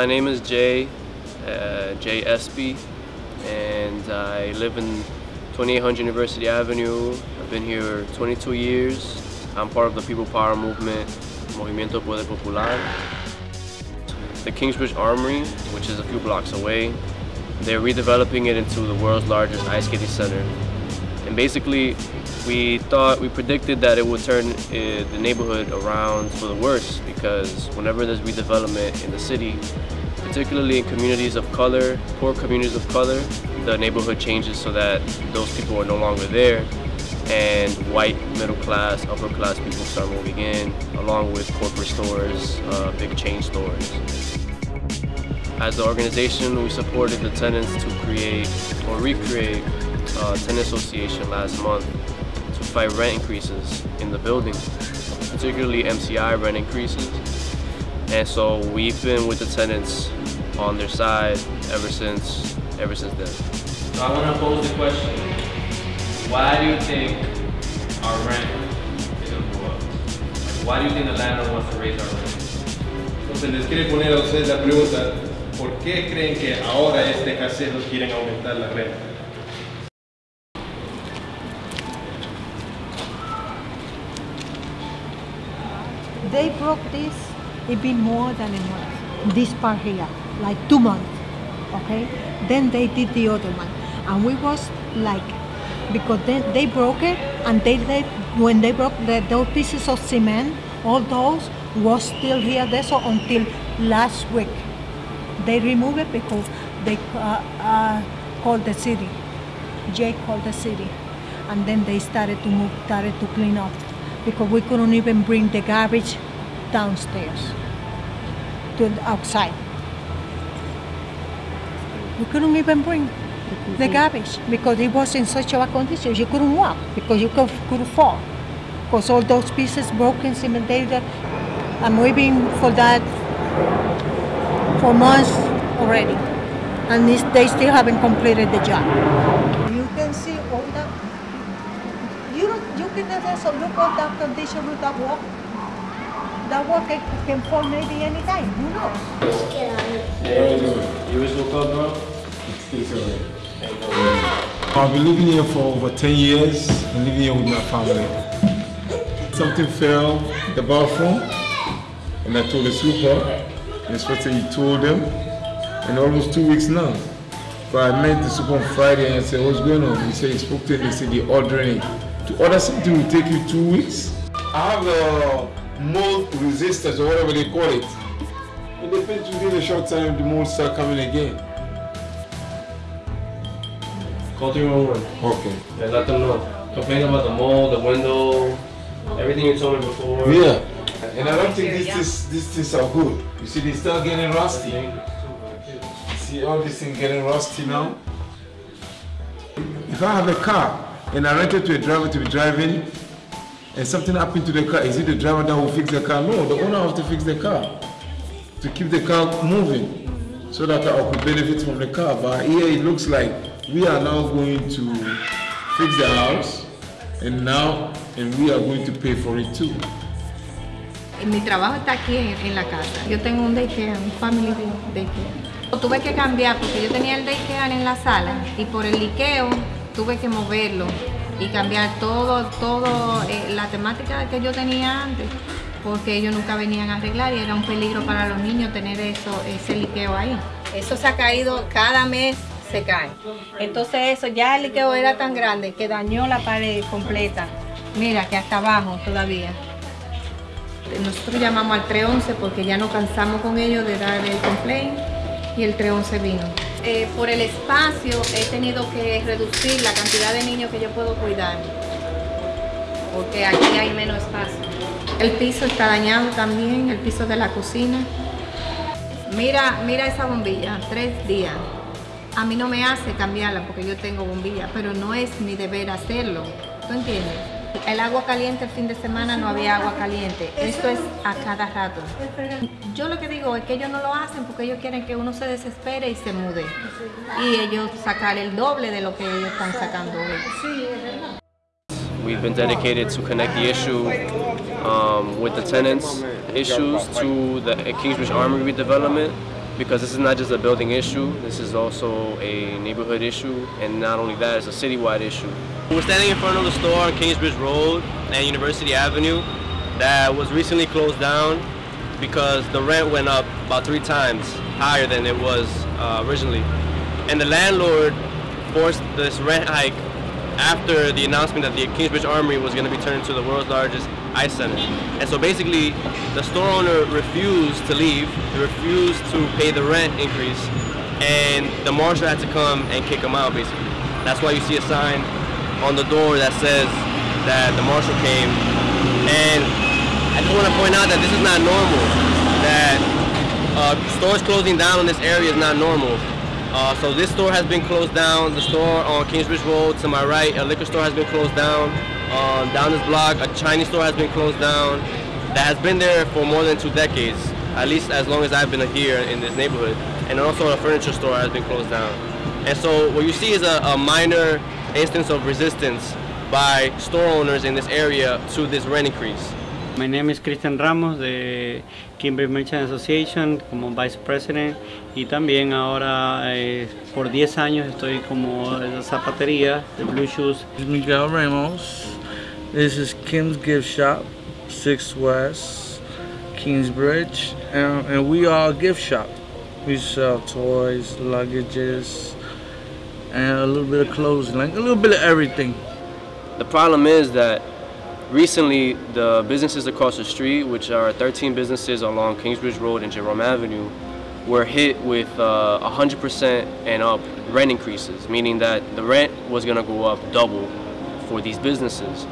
my name is Jay, uh, Jay Espy, and I live in 2800 University Avenue. I've been here 22 years. I'm part of the People Power Movement, Movimiento Poder Popular. The Kingsbridge Armory, which is a few blocks away, they're redeveloping it into the world's largest ice skating center. And basically, we thought, we predicted that it would turn uh, the neighborhood around for the worse because whenever there's redevelopment in the city, particularly in communities of color, poor communities of color, the neighborhood changes so that those people are no longer there and white middle class, upper class people start moving in along with corporate stores, uh, big chain stores. As an organization, we supported the tenants to create or recreate a tenant association last month to fight rent increases in the building, particularly MCI rent increases. And so we've been with the tenants on their side ever since ever since then. So I want to pose the question: Why do you think our rent is going to go up? Like, why do you think the landlord wants to raise our rent? Entonces les quiere poner a ustedes la pregunta, ¿por qué creen que ahora este casero quieren aumentar la renta? They broke this, it been more than a month. This part here, like two months. Okay? Then they did the other one. And we was like, because then they broke it and they let, when they broke the, those pieces of cement, all those was still here there so until last week. They removed it because they uh, uh, called the city. Jay called the city. And then they started to move, started to clean up because we couldn't even bring the garbage downstairs to the outside. We couldn't even bring the mm-hmm. garbage because it was in such a bad condition. You couldn't walk because you could, could fall. Because all those pieces broken, cemented. I'm waiting for that for months already. And this, they still haven't completed the job. You can see also look at condition that wall. That wall can, fall maybe anytime. Who knows? You was woke up? I've been living here for over 10 years and living here with my family. Something fell the bathroom and I told the super, and inspector he told them, and almost two weeks now. But I met the super on Friday and I said, what's going on? He said he spoke to them, they said they're ordering it. To order something will take you two weeks. I have a mold resistance or whatever they call it. It depends within a short time the mold start coming again. Call 311 Okay. and let them know. Complain about the mold, the window, everything you told me before. Yeah. And I don't think this is these things are good. You see, they start getting rusty. See all these things getting rusty now. If I have a car and I rented to a driver to be driving, and something happened to the car, is it the driver that will fix the car? No, the owner has to fix the car to keep the car moving, so that I could benefit from the car. But here it looks like we are now going to fix the house, and now, and we are going to pay for it too. Eh, mi trabajo está aquí en, en la casa. Yo tengo un daycare, un family daycare. Tuve que cambiar porque yo tenía el daycare en la sala y por el liqueo tuve que moverlo y cambiar todo, todo eh, la temática que yo tenía antes porque ellos nunca venían a arreglar y era un peligro para los niños tener eso, ese liqueo ahí. Eso se ha caído cada mes se cae. Entonces eso, ya el liqueo era tan grande que dañó la pared completa. Mira que hasta abajo todavía. Nosotros llamamos al 311 porque ya no cansamos con ellos de dar el complaint y el 311 vino. Eh, por el espacio he tenido que reducir la cantidad de niños que yo puedo cuidar porque aquí hay menos espacio. El piso está dañado también, el piso de la cocina. Mira, mira esa bombilla, tres días. A mí no me hace cambiarla porque yo tengo bombilla, pero no es mi deber hacerlo. ¿Tú entiendes? El agua caliente el fin de semana no había agua caliente. Esto es a cada rato. Yo lo que digo es que ellos no lo hacen porque ellos quieren que uno se desespere y se mude. Y ellos sacar el doble de lo que ellos están sacando hoy. We've been dedicated to connect the issue um, with the tenants' issues to the Kingsbridge Armory redevelopment. Because this is not just a building issue, this is also a neighborhood issue, and not only that, it's a citywide issue. We're standing in front of the store on Kingsbridge Road and University Avenue that was recently closed down because the rent went up about three times higher than it was uh, originally. And the landlord forced this rent hike after the announcement that the Kingsbridge Armory was going to be turned into the world's largest ice center. And so basically, the store owner refused to leave, refused to pay the rent increase, and the marshal had to come and kick him out, basically. That's why you see a sign on the door that says that the marshal came. And I just want to point out that this is not normal, that uh, stores closing down in this area is not normal. Uh, so this store has been closed down. The store on Kingsbridge Road to my right, a liquor store has been closed down. Um, down this block, a Chinese store has been closed down. That has been there for more than two decades, at least as long as I've been here in this neighborhood. And also a furniture store has been closed down. And so what you see is a, a minor instance of resistance by store owners in this area to this rent increase. My name is Christian Ramos de Kimber Merchant Association como Vice President y también ahora eh, por 10 años estoy como en la zapatería de Blue Shoes. Miguel Ramos. This is Kim's Gift Shop, 6 West, Kingsbridge, and, and we are a gift shop. We sell toys, luggages, and a little bit of clothing, like a little bit of everything. The problem is that recently the businesses across the street, which are 13 businesses along Kingsbridge Road and Jerome Avenue, were hit with 100% uh, and up rent increases, meaning that the rent was going to go up double for these businesses.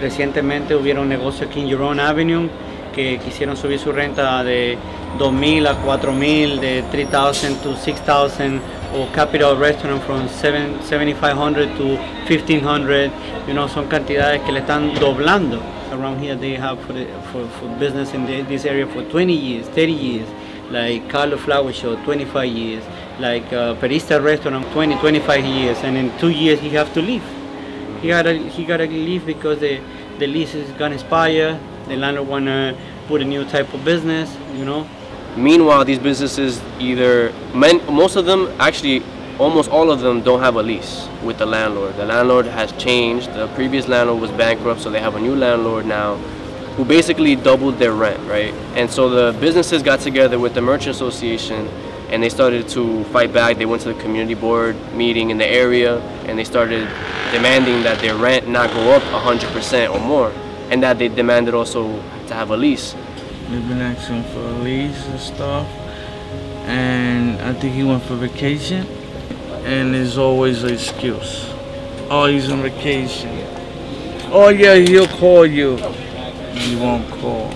Recientemente hubieron negocios aquí en Jerome Avenue que quisieron subir su renta de 2.000 a 4.000, de 3.000 to 6.000, or Capital Restaurant from 7,500 to 1,500. You know, son cantidades que le están doblando. Around here they have for, the, for, for business in the, this area for 20 years, 30 years. Like Carlo Flower Show, 25 years. Like uh, Perista Restaurant, 20, 25 years. And in two years he have to leave. He gotta, he gotta leave because the, the lease is gonna expire. The landlord wanna put a new type of business, you know. Meanwhile, these businesses either, most of them, actually almost all of them don't have a lease with the landlord. The landlord has changed. The previous landlord was bankrupt, so they have a new landlord now who basically doubled their rent, right? And so the businesses got together with the Merchant Association and they started to fight back. They went to the community board meeting in the area and they started demanding that their rent not go up 100% or more and that they demanded also to have a lease. They've been asking for a lease and stuff. And I think he went for vacation. And there's always an excuse. Oh, he's on vacation. Oh yeah, he'll call you. He won't call.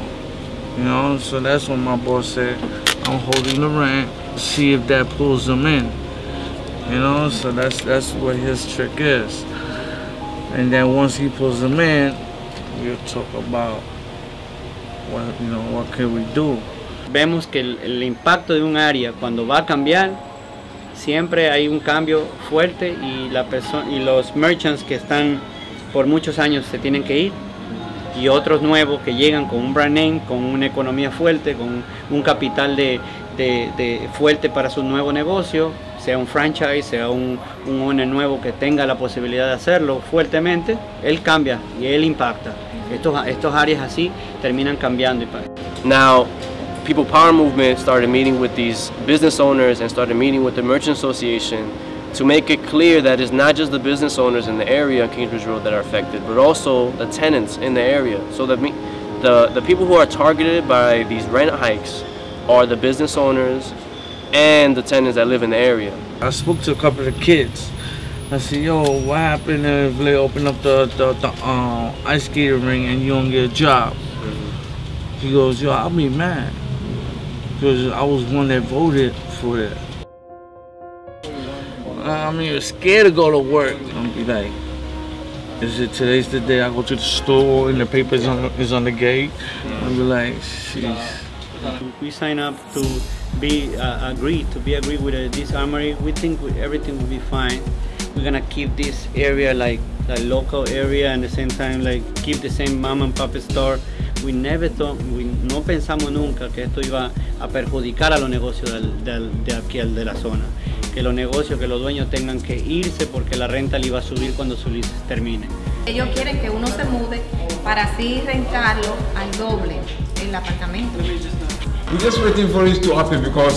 You know, so that's what my boss said. I'm holding the rent, see if that pulls them in. You know, so that's that's what his trick is. And then once he pulls them in, we'll talk about what, you know, what can we do? Vemos que el, impacto de un área cuando va a cambiar, siempre hay un cambio fuerte y, la y los merchants que están por muchos años se tienen que ir y otros nuevos que llegan con un brand name, con una economía fuerte, con un capital de fuerte para su nuevo negocio, sea un franchise, sea un, un owner nuevo que tenga la posibilidad de hacerlo fuertemente, él cambia y él impacta. Estos, estos áreas así terminan cambiando. Now, People Power Movement started meeting with these business owners and started meeting with the Merchant Association to make it clear that it's not just the business owners in the area on Kingsbridge Road that are affected, but also the tenants in the area. So the, the, the people who are targeted by these rent hikes are the business owners and the tenants that live in the area. I spoke to a couple of kids I said, yo, what happened if they open up the, the, the um, ice skating ring and you don't get a job? Mm-hmm. He goes, yo, I'll be mad. Because I was one that voted for it. I mean, you're scared to go to work. I'll be like, is it today's the day I go to the store and the paper is on, is on the gate? I'll be like, jeez. We sign up to be uh, agreed, to be agreed with uh, this armory. We think everything will be fine we're gonna keep this area like a local area and at the same time like keep the same mom and pop store We never thought, we, no pensamos nunca que esto iba a perjudicar a los negocios del, del, de aquí, de la zona. Que los negocios, que los dueños tengan que irse porque la renta le iba a subir cuando su lease termine. Ellos quieren que uno se mude para así rentarlo al doble el apartamento. We're just waiting for this to happen because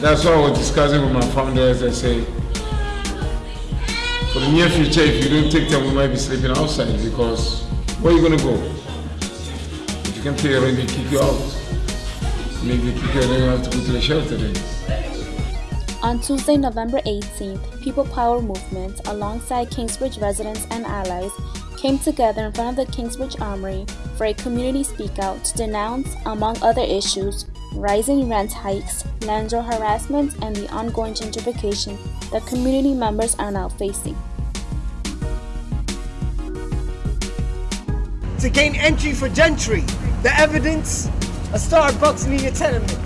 that's what I was discussing with my founders. I say, for the near future, if you don't take them, we might be sleeping outside because where are you gonna go? If you can pay rent, they kick you out. Maybe kick you out, you have to go to the shelter then. On Tuesday, November 18th, People Power Movement, alongside Kingsbridge residents and allies, came together in front of the Kingsbridge Armory for a community speakout to denounce, among other issues, rising rent hikes, landlord harassment, and the ongoing gentrification that community members are now facing. To gain entry for gentry, the evidence, a Starbucks near your tenement.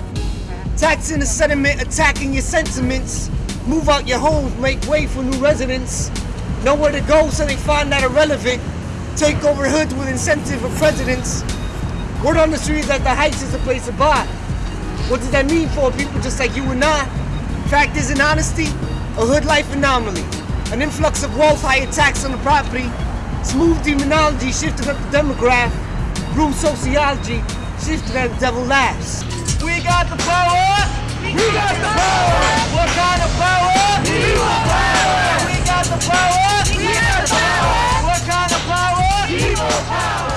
Taxing the sediment, attacking your sentiments. Move out your homes, make way for new residents. Nowhere to go, so they find that irrelevant. Take over hoods with incentive for presidents. Word on the street that the Heights is a place to buy. What does that mean for people just like you and I? Fact is, in honesty, a hood life anomaly. An influx of wealth, higher tax on the property. Smooth demonology shifted up the demograph. Room sociology shifted as the devil laughs. We got the power! We got the power! What kind of power? We got the power? People power! What kind of power? People power!